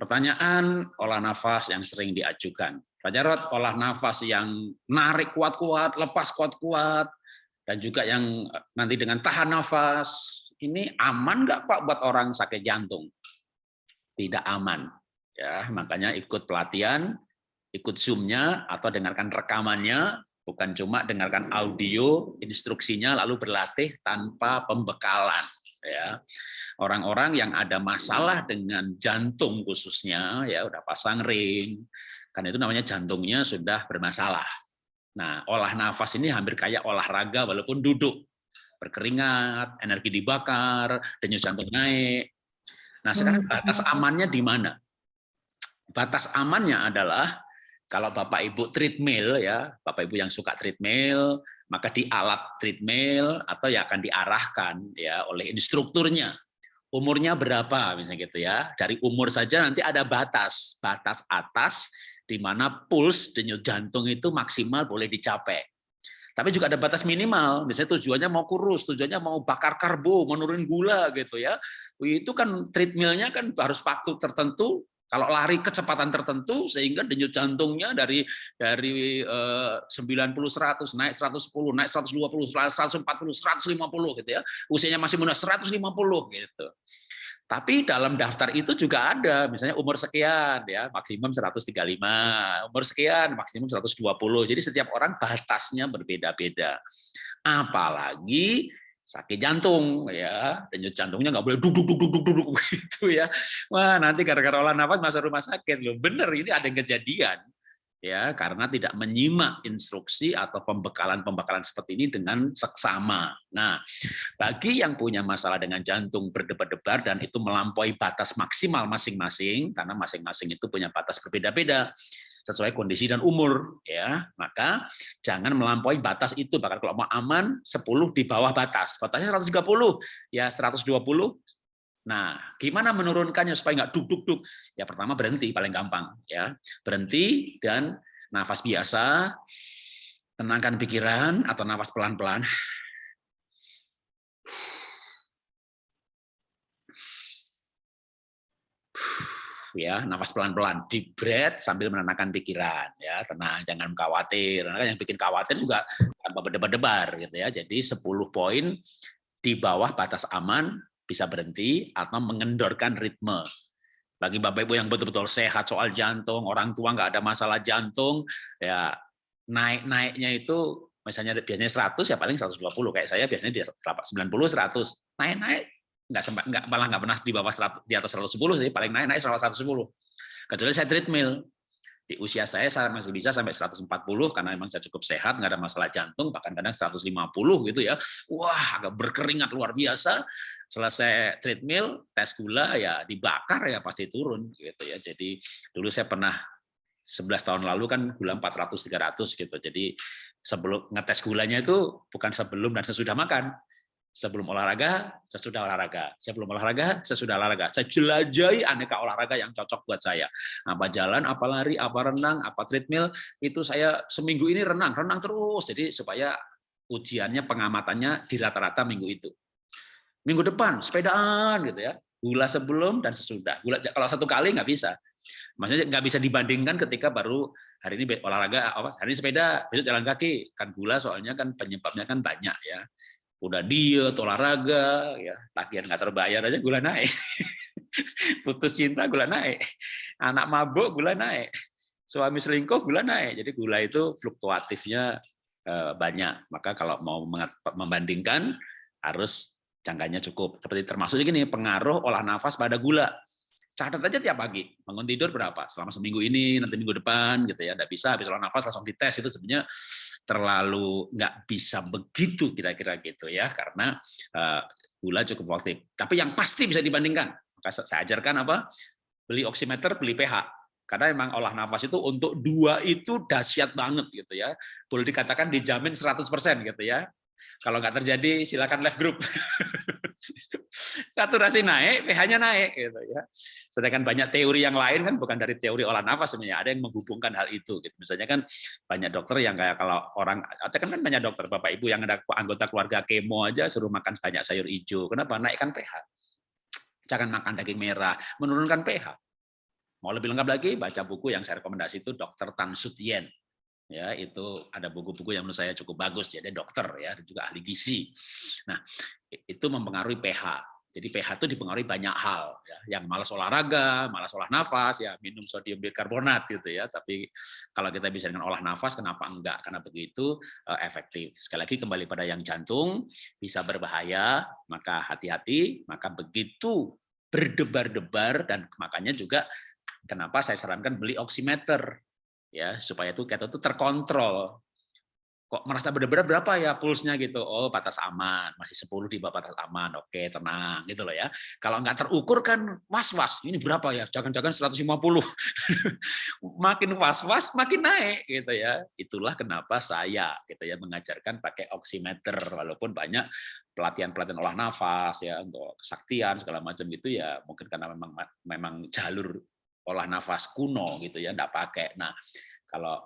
Pertanyaan olah nafas yang sering diajukan. Pak Jarot, olah nafas yang narik kuat-kuat, lepas kuat-kuat, dan juga yang nanti dengan tahan nafas, ini aman nggak Pak buat orang sakit jantung? Tidak aman. Ya, makanya ikut pelatihan, ikut zoom-nya atau dengarkan rekamannya, bukan cuma dengarkan audio instruksinya lalu berlatih tanpa pembekalan ya. Orang-orang yang ada masalah dengan jantung khususnya ya udah pasang ring kan itu namanya jantungnya sudah bermasalah. Nah olah nafas ini hampir kayak olahraga walaupun duduk berkeringat energi dibakar denyut jantung naik. Nah sekarang hmm. batas amannya di mana? Batas amannya adalah kalau Bapak Ibu treadmill ya, Bapak Ibu yang suka treadmill, maka di alat treadmill atau ya akan diarahkan ya oleh instrukturnya. Umurnya berapa misalnya gitu ya. Dari umur saja nanti ada batas, batas atas di mana puls denyut jantung itu maksimal boleh dicapai. Tapi juga ada batas minimal, misalnya tujuannya mau kurus, tujuannya mau bakar karbo, menurun gula gitu ya. Itu kan treadmillnya kan harus waktu tertentu kalau lari kecepatan tertentu sehingga denyut jantungnya dari dari uh, 90 100 naik 110, naik 120, 140, 150 gitu ya. Usianya masih muda 150 gitu. Tapi dalam daftar itu juga ada misalnya umur sekian ya, maksimum 135, umur sekian maksimum 120. Jadi setiap orang batasnya berbeda-beda. Apalagi sakit jantung ya. Denyut jantungnya nggak boleh duduk duduk duduk duduk gitu ya. Wah nanti gara-gara olah nafas masuk rumah sakit. Loh bener ini ada kejadian ya karena tidak menyimak instruksi atau pembekalan-pembekalan seperti ini dengan seksama. Nah, bagi yang punya masalah dengan jantung berdebar-debar dan itu melampaui batas maksimal masing-masing karena masing-masing itu punya batas berbeda-beda sesuai kondisi dan umur ya. Maka jangan melampaui batas itu. Bahkan kalau mau aman 10 di bawah batas. Batasnya 130 ya 120 nah gimana menurunkannya supaya nggak duk duk duk ya pertama berhenti paling gampang ya. Berhenti dan nafas biasa. Tenangkan pikiran atau nafas pelan-pelan ya nafas pelan-pelan deep breath sambil menenangkan pikiran ya. Tenang jangan khawatir. Karena yang bikin khawatir juga tanpa berdebar-debar gitu ya. Jadi 10 poin di bawah batas aman bisa berhenti atau mengendorkan ritme. Bagi bapak ibu yang betul-betul sehat soal jantung orang tua nggak ada masalah jantung ya naik-naiknya itu misalnya biasanya 100 ya paling 120 kayak saya biasanya di 90 100 naik-naik nggak sempat nggak malah nggak pernah di bawah 100, di atas 110 sih paling naik naik 110 kecuali saya treadmill. Di usia saya saya masih bisa sampai 140 karena memang saya cukup sehat nggak ada masalah jantung bahkan kadang 150 gitu ya. Wah agak berkeringat luar biasa. Selesai treadmill tes gula ya dibakar ya pasti turun gitu ya. Jadi dulu saya pernah 11 tahun lalu kan gula 400 300 gitu. Jadi sebelum ngetes gulanya itu bukan sebelum dan sesudah makan Sebelum olahraga, sesudah olahraga. Sebelum olahraga, sesudah olahraga. Saya jelajahi aneka olahraga yang cocok buat saya. Apa jalan, apa lari, apa renang, apa treadmill, itu saya seminggu ini renang, renang terus. Jadi supaya ujiannya, pengamatannya di rata-rata minggu itu. Minggu depan, sepedaan gitu ya. Gula sebelum dan sesudah. Gula kalau satu kali nggak bisa. Maksudnya nggak bisa dibandingkan ketika baru hari ini olahraga, apa hari ini sepeda, besok jalan kaki. Kan gula soalnya kan penyebabnya kan banyak ya udah diet, olahraga, ya tagihan nggak terbayar aja gula naik. Putus cinta gula naik. Anak mabuk gula naik. Suami selingkuh gula naik. Jadi gula itu fluktuatifnya eh, banyak. Maka kalau mau membandingkan harus jangkanya cukup. Seperti termasuk ini pengaruh olah nafas pada gula catat aja tiap pagi. Bangun tidur berapa? Selama seminggu ini nanti minggu depan gitu ya. Tidak bisa habis olah nafas langsung dites. Itu sebenarnya terlalu nggak bisa begitu kira-kira gitu ya. Karena uh, gula cukup fluktuatif tapi yang pasti bisa dibandingkan. Maka saya ajarkan apa? Beli oximeter beli pH. Karena emang olah nafas itu untuk dua itu dahsyat banget gitu ya. Boleh dikatakan dijamin 100% gitu ya. Kalau nggak terjadi, silakan left group. Saturasi naik, pH-nya naik, gitu ya. Sedangkan banyak teori yang lain kan bukan dari teori olah nafas sebenarnya, ada yang menghubungkan hal itu. Gitu. Misalnya kan banyak dokter yang kayak kalau orang, atau kan, kan banyak dokter bapak ibu yang ada anggota keluarga kemo aja suruh makan banyak sayur hijau. Kenapa? Naikkan pH. Jangan makan daging merah, menurunkan pH. Mau lebih lengkap lagi, baca buku yang saya rekomendasi itu Dr. Tan Sutien. Ya, itu ada buku-buku yang menurut saya cukup bagus. Jadi dokter ya, juga ahli gizi. Nah, itu mempengaruhi pH. Jadi pH itu dipengaruhi banyak hal, ya. yang malas olahraga, malas olah nafas, ya minum sodium bikarbonat gitu ya. Tapi kalau kita bisa dengan olah nafas, kenapa enggak? Karena begitu uh, efektif. Sekali lagi kembali pada yang jantung bisa berbahaya, maka hati-hati. Maka begitu berdebar-debar dan makanya juga kenapa saya sarankan beli oximeter ya supaya itu kita tuh terkontrol kok merasa benar-benar berapa ya pulsnya? Gitu. Oh batas aman masih 10 di bawah batas aman. Oke tenang. Gitu loh ya. Kalau nggak terukur kan was-was ini berapa ya? Jangan-jangan 150 makin was-was makin naik gitu ya. Itulah kenapa saya gitu ya mengajarkan pakai oximeter walaupun banyak pelatihan-pelatihan olah nafas ya untuk kesaktian segala macam itu ya mungkin karena memang memang jalur olah nafas kuno gitu ya enggak pakai. Nah kalau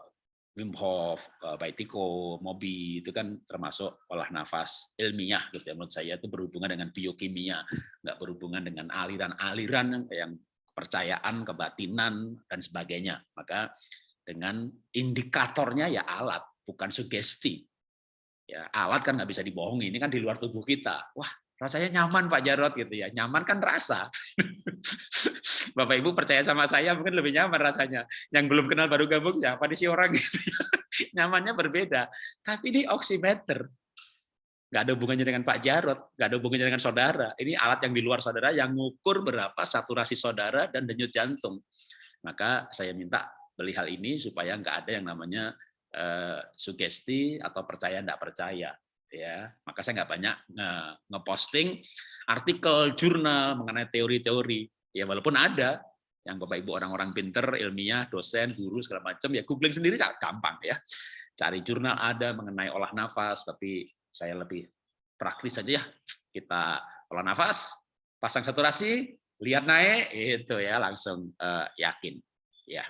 Wim Hof, eh, Baitiko, Mobi itu kan termasuk olah nafas ilmiah gitu ya menurut saya itu berhubungan dengan biokimia, nggak berhubungan dengan aliran-aliran yang kepercayaan, kebatinan dan sebagainya. Maka dengan indikatornya ya alat, bukan sugesti. Ya, alat kan nggak bisa dibohongi, ini kan di luar tubuh kita. Wah, rasanya nyaman Pak Jarot gitu ya. Nyaman kan rasa. Bapak Ibu percaya sama saya mungkin lebih nyaman rasanya. Yang belum kenal baru gabung ya apa sih orang gitu ya. Nyamannya berbeda. Tapi ini oximeter. Nggak ada hubungannya dengan Pak Jarot, nggak ada hubungannya dengan saudara. Ini alat yang di luar saudara yang ngukur berapa saturasi saudara dan denyut jantung. Maka saya minta beli hal ini supaya nggak ada yang namanya uh, sugesti atau percaya nggak percaya ya maka saya nggak banyak ngeposting artikel jurnal mengenai teori-teori ya walaupun ada yang bapak ibu orang-orang pinter ilmiah dosen guru segala macam ya googling sendiri gampang ya. Cari jurnal ada mengenai olah nafas tapi saya lebih praktis saja ya. Kita olah nafas pasang saturasi lihat naik itu ya langsung uh, yakin ya